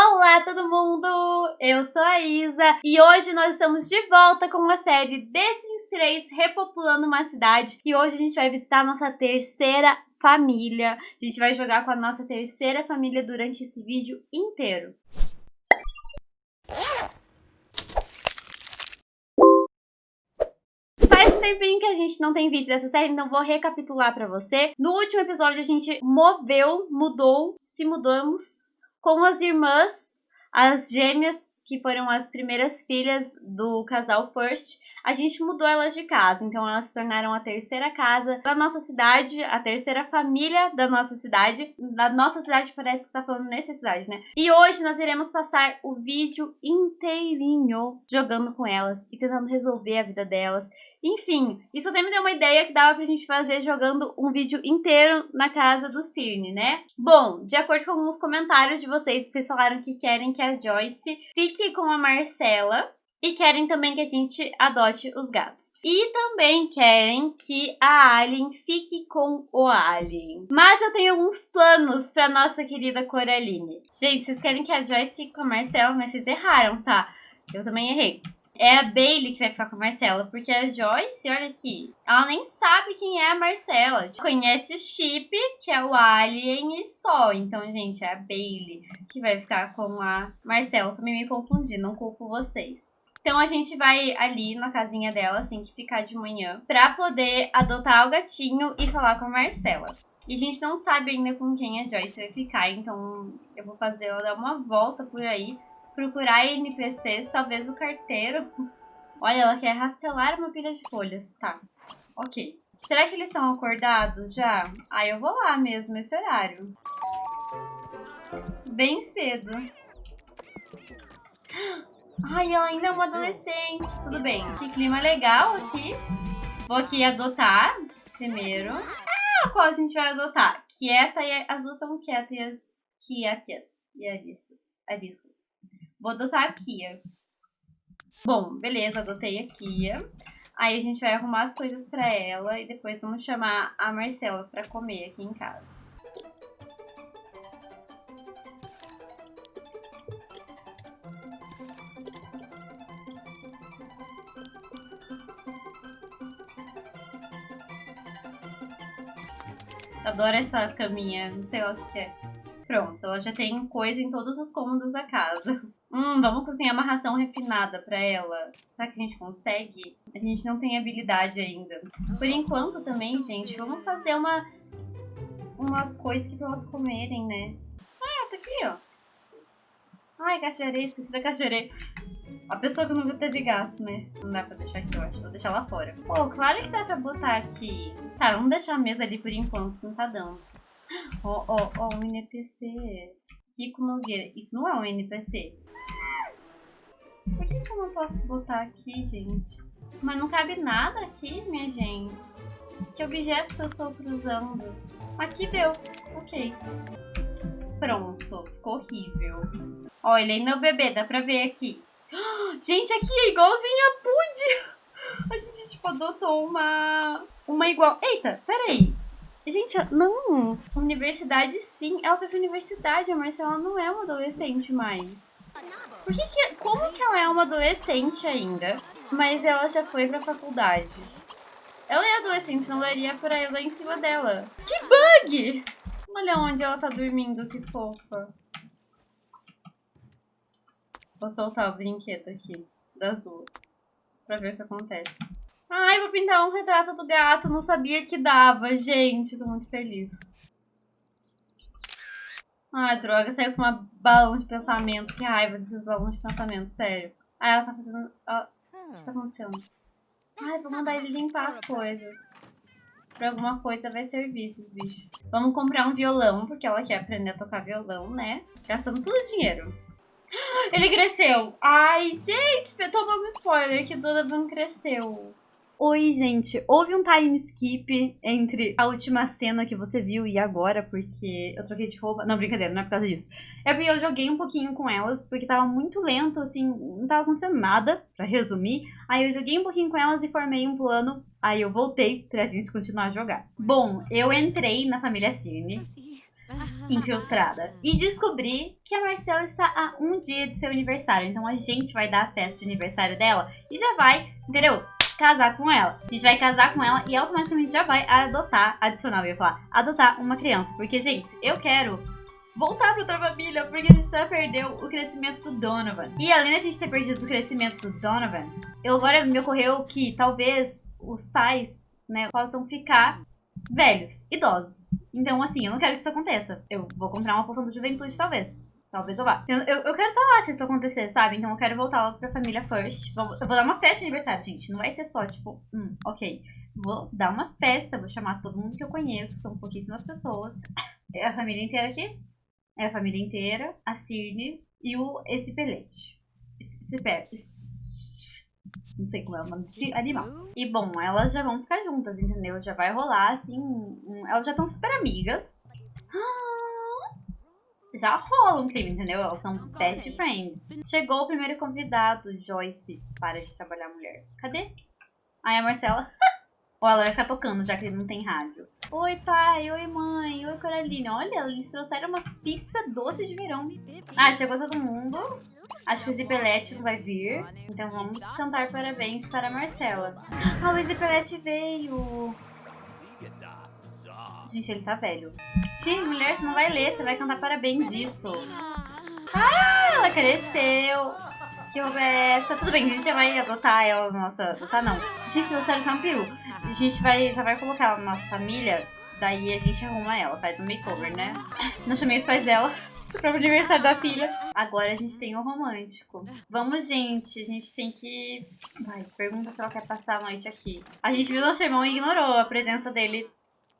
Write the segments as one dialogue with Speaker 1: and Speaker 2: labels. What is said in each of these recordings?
Speaker 1: Olá todo mundo, eu sou a Isa e hoje nós estamos de volta com a série The Sims 3 repopulando uma cidade e hoje a gente vai visitar a nossa terceira família. A gente vai jogar com a nossa terceira família durante esse vídeo inteiro. Tempinho que a gente não tem vídeo dessa série, então vou recapitular pra você. No último episódio a gente moveu, mudou, se mudamos com as irmãs, as gêmeas, que foram as primeiras filhas do casal First, a gente mudou elas de casa, então elas se tornaram a terceira casa da nossa cidade, a terceira família da nossa cidade. Da nossa cidade parece que tá falando necessidade, né? E hoje nós iremos passar o vídeo inteirinho jogando com elas e tentando resolver a vida delas. Enfim, isso até me deu uma ideia que dava pra gente fazer jogando um vídeo inteiro na casa do Cirne, né? Bom, de acordo com os comentários de vocês, vocês falaram que querem que a Joyce fique com a Marcela e querem também que a gente adote os gatos. E também querem que a Alien fique com o Alien. Mas eu tenho alguns planos pra nossa querida Coraline. Gente, vocês querem que a Joyce fique com a Marcela, mas vocês erraram, tá? Eu também errei. É a Bailey que vai ficar com a Marcela, porque a Joyce, olha aqui, ela nem sabe quem é a Marcela. Conhece o Chip, que é o Alien e só. Então, gente, é a Bailey que vai ficar com a Marcela. Também me confundi, não culpo vocês. Então a gente vai ali na casinha dela, assim que ficar de manhã, pra poder adotar o gatinho e falar com a Marcela. E a gente não sabe ainda com quem a Joyce vai ficar, então eu vou fazer ela dar uma volta por aí, procurar NPCs, talvez o carteiro. Olha, ela quer rastelar uma pilha de folhas. Tá, ok. Será que eles estão acordados já? Ah, eu vou lá mesmo, esse horário. Bem cedo. Ai, ela ainda é uma adolescente. Tudo bem. Que clima legal aqui. Vou aqui adotar primeiro. Ah, qual a gente vai adotar? Quieta e... As duas são quietas. Quietas e ariscas. ariscas. Vou adotar a Kia. Bom, beleza, adotei a Kia. Aí a gente vai arrumar as coisas pra ela e depois vamos chamar a Marcela pra comer aqui em casa. Adoro essa caminha, não sei lá o que é. Pronto, ela já tem coisa em todos os cômodos da casa. Hum, vamos cozinhar uma ração refinada pra ela. Será que a gente consegue? A gente não tem habilidade ainda. Por enquanto também, gente, vamos fazer uma, uma coisa que pra elas comerem, né? Ah, tá aqui, ó. Ai, caixa de areia, esqueci da caixa de areia. A pessoa que nunca teve gato, né? Não dá pra deixar aqui, eu acho. Vou deixar lá fora. Pô, claro que dá pra botar aqui. Tá, vamos deixar a mesa ali por enquanto, não tá dando. Ó, ó, ó, um NPC. Rico Nogueira. Isso não é um NPC. Por que, que eu não posso botar aqui, gente? Mas não cabe nada aqui, minha gente. Que objetos que eu estou cruzando? Aqui deu. Ok. Pronto. Ficou horrível. Ó, ele ainda é o bebê. Dá pra ver aqui. Gente, aqui é igualzinha a Pud. A gente, tipo, adotou uma... Uma igual... Eita, peraí. Gente, não. Universidade, sim. Ela foi pra universidade. A Marcela não é uma adolescente mais. Por que que... Como que ela é uma adolescente ainda, mas ela já foi pra faculdade? Ela é adolescente, senão daria pra ela em cima dela. Que bug! Olha onde ela tá dormindo, que fofa. Vou soltar o brinquedo aqui, das duas, pra ver o que acontece. Ai, vou pintar um retrato do gato, não sabia que dava, gente, tô muito feliz. Ai, droga, saiu com uma balão de pensamento, que raiva desses balões de pensamento, sério. Ai, ela tá fazendo... O que tá acontecendo? Ai, vou mandar ele limpar as coisas. Pra alguma coisa vai servir esses bichos. Vamos comprar um violão, porque ela quer aprender a tocar violão, né? Gastando tudo dinheiro. Ele cresceu. Ai, gente, tomando um spoiler que o Donovan cresceu. Oi, gente. Houve um time skip entre a última cena que você viu e agora, porque eu troquei de roupa. Não, brincadeira, não é por causa disso. É porque eu joguei um pouquinho com elas, porque tava muito lento, assim, não tava acontecendo nada, pra resumir. Aí eu joguei um pouquinho com elas e formei um plano. Aí eu voltei pra gente continuar a jogar. Bom, eu entrei na família Cine. infiltrada. E descobri que a Marcela está a um dia de seu aniversário. Então a gente vai dar a festa de aniversário dela e já vai, entendeu? Casar com ela. A gente vai casar com ela e automaticamente já vai adotar, adicionar, eu ia falar, adotar uma criança. Porque, gente, eu quero voltar pra outra família, porque a gente já perdeu o crescimento do Donovan. E além da gente ter perdido o crescimento do Donovan, eu agora me ocorreu que talvez os pais, né, possam ficar velhos, idosos. Então, assim, eu não quero que isso aconteça. Eu vou comprar uma poção de juventude, talvez. Talvez eu vá. Eu, eu, eu quero estar lá se isso acontecer, sabe? Então eu quero voltar logo pra família first. Eu vou dar uma festa de aniversário, gente. Não vai ser só, tipo, hum, ok. Vou dar uma festa, vou chamar todo mundo que eu conheço, que são pouquíssimas pessoas. É a família inteira aqui. É a família inteira, a Cirne e o esse pelete. Esse, esse, não sei como é o nome desse animal. E bom, elas já vão ficar juntas, entendeu? Já vai rolar assim. Um, elas já estão super amigas. Já rola um clima, entendeu? Elas são best friends. Chegou o primeiro convidado, Joyce. Para de trabalhar, mulher. Cadê? Aí a Marcela. Ou ela vai ficar tocando, já que ele não tem rádio. Oi, pai. Oi, mãe. Oi, Coraline. Olha, eles trouxeram uma pizza doce de verão. Ah, chegou todo mundo. Acho que o Zipelete não vai vir. Então vamos cantar parabéns para a Marcela. Ah, o Zipelete veio. Gente, ele tá velho. Gente, mulher, você não vai ler. Você vai cantar parabéns isso. Ah, ela cresceu. Que roupa é essa? Tudo bem, a gente já vai adotar ela nossa. Adotar não. Gente, deu sério Campiu. A gente vai, já vai colocar ela na nossa família. Daí a gente arruma ela, faz um makeover, né? Não chamei os pais dela pro aniversário da filha. Agora a gente tem o romântico. Vamos, gente. A gente tem que... Vai, pergunta se ela quer passar a noite aqui. A gente viu nosso irmão e ignorou a presença dele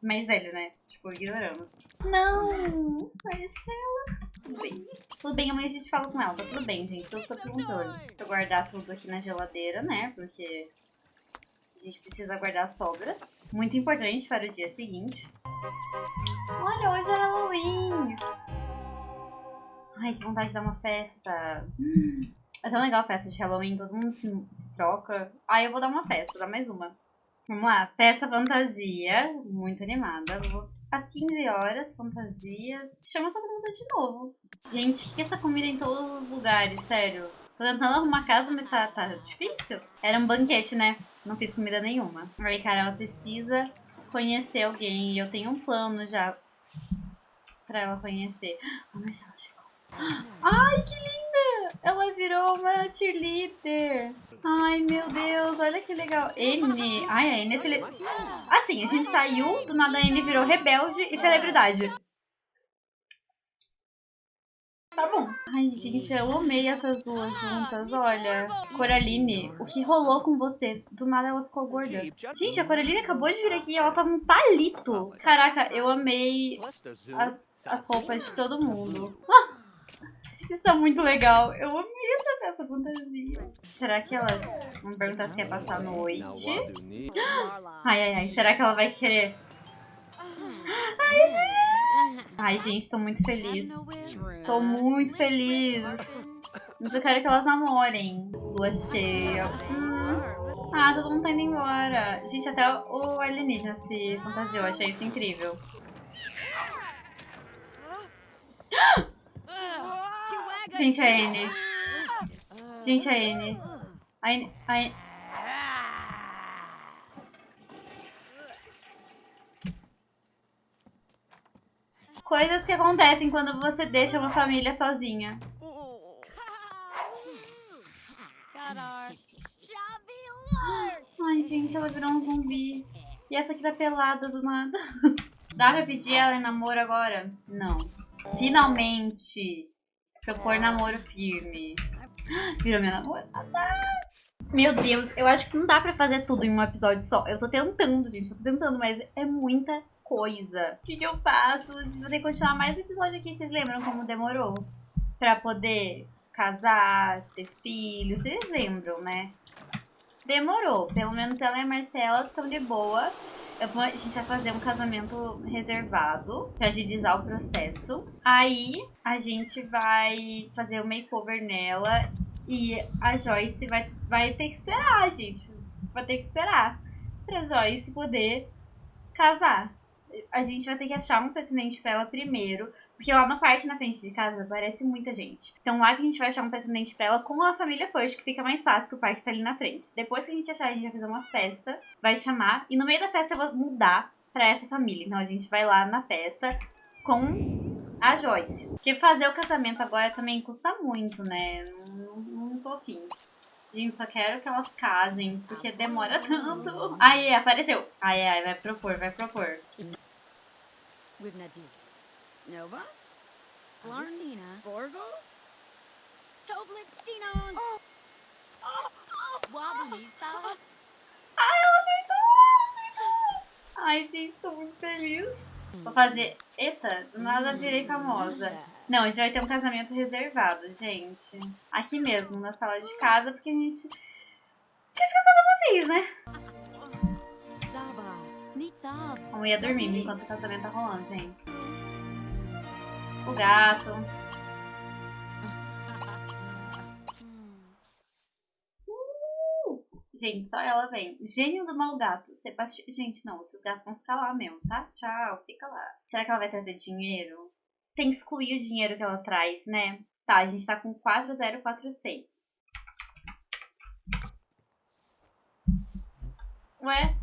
Speaker 1: mais velho, né? Tipo, ignoramos. Não! Marcela! Tudo bem. Tudo bem, amanhã a gente fala com ela. Tá tudo bem, gente. Tudo sob controle. Deixa eu guardar tudo aqui na geladeira, né? Porque a gente precisa guardar as sobras. Muito importante para o dia seguinte. Olha, hoje é Halloween! Ai, que vontade de dar uma festa. É tão legal a festa de Halloween, todo mundo se, se troca. Aí eu vou dar uma festa, vou dar mais uma. Vamos lá, festa fantasia, muito animada. Vou às 15 horas, fantasia. Chama todo mundo de novo. Gente, que essa comida em todos os lugares, sério. Tô tentando arrumar casa, mas tá, tá difícil. Era um banquete, né? Não fiz comida nenhuma. Aí, cara, ela precisa conhecer alguém. E eu tenho um plano já pra ela conhecer. Oh, mas ela chegou. Ai, que linda! Ela virou uma cheerleader. Ai, meu Deus, olha que legal. N. Ai, a N é cele... Assim, a gente saiu, do nada a N virou rebelde e celebridade. Tá bom. Ai, gente, eu amei essas duas juntas, olha. Coraline, o que rolou com você? Do nada ela ficou gorda. Gente, a Coraline acabou de vir aqui e ela tá num palito. Caraca, eu amei as, as roupas de todo mundo. Ah! Isso tá muito legal. Eu amei essa peça fantasia. Será que elas vão perguntar se quer passar noite? Ai, ai, ai. Será que ela vai querer... Ai, ai gente, tô muito feliz. Tô muito feliz. Mas eu quero que elas namorem. Lua cheia. Hum. Ah, todo mundo tá indo embora. Gente, até o alienígena se fantasiou. Achei isso incrível. Gente, a N. Gente, a N. A N. A N. Coisas que acontecem quando você deixa uma família sozinha. Ai, gente, ela virou um zumbi. E essa aqui tá pelada do nada. Dá pra pedir ela em namoro agora? Não. Finalmente. Propor namoro firme. Virou minha namorada. Meu Deus, eu acho que não dá pra fazer tudo em um episódio só. Eu tô tentando, gente, eu tô tentando, mas é muita coisa. O que, que eu faço? Vou ter que continuar mais um episódio aqui. Vocês lembram como demorou? Pra poder casar, ter filhos. Vocês lembram, né? Demorou. Pelo menos ela e a Marcela estão de boa. Vou, a gente vai fazer um casamento reservado pra agilizar o processo. Aí a gente vai fazer o um makeover nela e a Joyce vai, vai ter que esperar, gente. Vai ter que esperar pra Joyce poder casar. a gente vai ter que achar um pretendente pra ela primeiro. Porque lá no parque, na frente de casa, aparece muita gente. Então lá que a gente vai achar um pretendente pra ela com a família First, que fica mais fácil, que o parque tá ali na frente. Depois que a gente achar, a gente vai fazer uma festa, vai chamar. E no meio da festa eu vou mudar pra essa família. Então a gente vai lá na festa com a Joyce. Porque fazer o casamento agora também custa muito, né? Não, não, não tô afim. Gente, só quero que elas casem, porque demora tanto. Aí, apareceu. Ai, ai, vai propor, vai propor.
Speaker 2: With Nadir. Nova? Blarnina. Borgo? Toblitstinon. Oh. Oh. Oh. Wobblisa.
Speaker 1: Ai, ela acertou! Ai, gente, tô muito feliz. Vou fazer. Eita, do nada virei famosa. Não, a gente vai ter um casamento reservado, gente. Aqui mesmo, na sala de casa, porque a gente. Tinha esquecido uma vez, né?
Speaker 2: Zaba. Nitzab.
Speaker 1: A mulher dormindo enquanto o casamento tá rolando, gente. O gato. Gente, só ela vem. Gênio do mau gato. Sebastião. Gente, não, esses gatos vão ficar lá mesmo, tá? Tchau, fica lá. Será que ela vai trazer dinheiro? Tem que excluir o dinheiro que ela traz, né? Tá, a gente tá com 4046. Ué?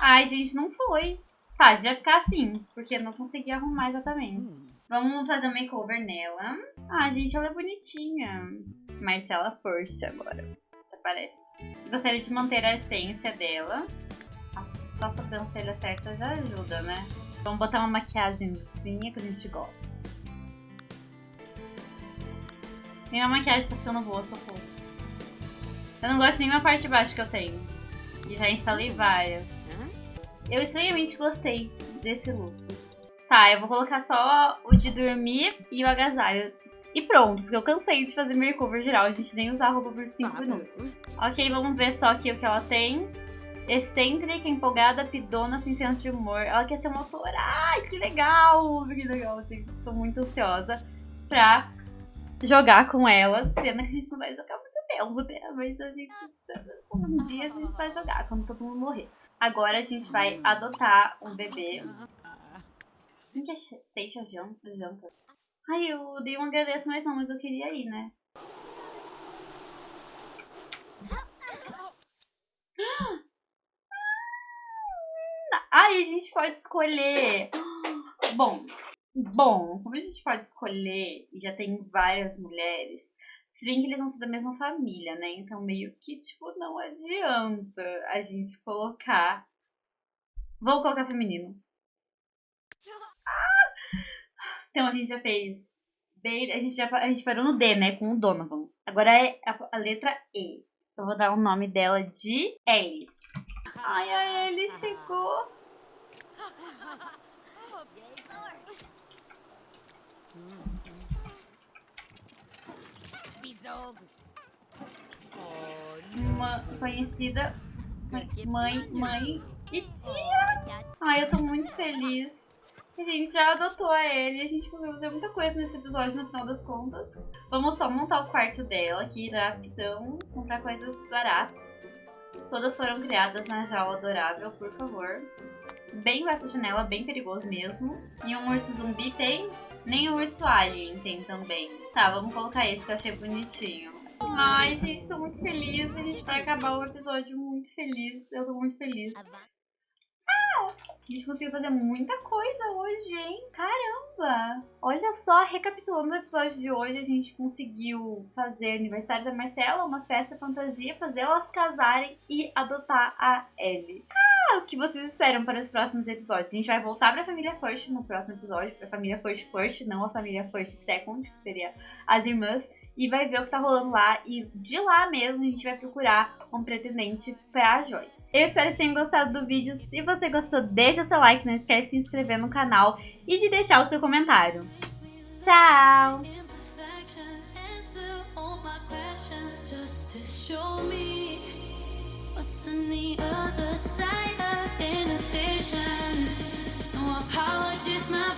Speaker 1: Ai, gente, não foi. Gente vai ficar assim, porque eu não consegui arrumar exatamente. Vamos fazer um makeover nela. Ah, gente, ela é bonitinha. Marcela First agora, até parece. Gostaria de manter a essência dela. Nossa, só a sobrancelha certa já ajuda, né? Vamos botar uma maquiagemzinha que a gente gosta. Minha maquiagem tá ficando boa, socorro. Eu não gosto de nenhuma parte de baixo que eu tenho. E já instalei várias. Eu estranhamente gostei desse look. Tá, eu vou colocar só o de dormir e o agasalho. E pronto, porque eu cansei de fazer makeover geral. A gente nem usar a roupa por 5 minutos. Ok, vamos ver só aqui o que ela tem. Excêntrica, empolgada, pidona, sem senso de humor. Ela quer ser uma autora. Ai, que legal! Que legal, gente. Estou muito ansiosa pra jogar com elas. Pena que a gente não vai jogar muito tempo, né? Mas a gente... Um dia a gente vai jogar, quando todo mundo morrer. Agora a gente vai adotar um bebê. Quem que é Seixa Janta? Ai, eu dei um agradeço, mas não, mas eu queria ir, né? Ai, a gente pode escolher. Bom, bom, como a gente pode escolher e já tem várias mulheres, se bem que eles vão ser da mesma família, né? Então meio que, tipo, não adianta a gente colocar. Vou colocar feminino. Ah! Então a gente já fez. A gente já a gente parou no D, né? Com o Donovan. Agora é a, a letra E. Eu vou dar o nome dela de Ellie. Ai, a Ellie chegou. Uma conhecida mãe, mãe e tia. Ai, eu tô muito feliz. A gente já adotou a Ellie, a gente conseguiu fazer muita coisa nesse episódio no final das contas. Vamos só montar o quarto dela aqui, rapidão, comprar coisas baratas. Todas foram criadas na jaula adorável, por favor. Bem embaixo da janela, bem perigoso mesmo. E um urso zumbi tem? Nem o urso alien tem também. Tá, vamos colocar esse que eu achei bonitinho. Ai, gente, tô muito feliz. A gente vai acabar o episódio muito feliz. Eu tô muito feliz. Ah, a gente conseguiu fazer muita coisa hoje, hein? Caramba! Olha só, recapitulando o episódio de hoje, a gente conseguiu fazer aniversário da Marcela, uma festa fantasia, fazer elas casarem e adotar a Ellie. O que vocês esperam para os próximos episódios? A gente vai voltar para a família First no próximo episódio, para a família First First, não a família First Second, que seria as irmãs e vai ver o que tá rolando lá. E de lá mesmo a gente vai procurar um pretendente pra Joyce. Eu espero que tenham gostado do vídeo. Se você gostou, deixa seu like, não esquece de se inscrever no canal e de deixar o seu comentário. Tchau! What's on the other side of inhibition? No apologies, my